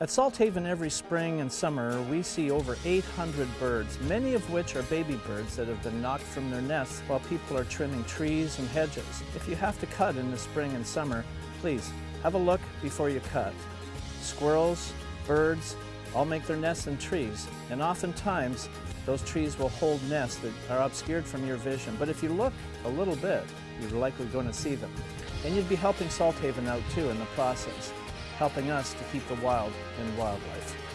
At Salthaven every spring and summer we see over 800 birds, many of which are baby birds that have been knocked from their nests while people are trimming trees and hedges. If you have to cut in the spring and summer, please have a look before you cut. Squirrels, birds, all make their nests in trees and oftentimes those trees will hold nests that are obscured from your vision. But if you look a little bit, you're likely going to see them. And you'd be helping Salthaven out too in the process helping us to keep the wild and wildlife.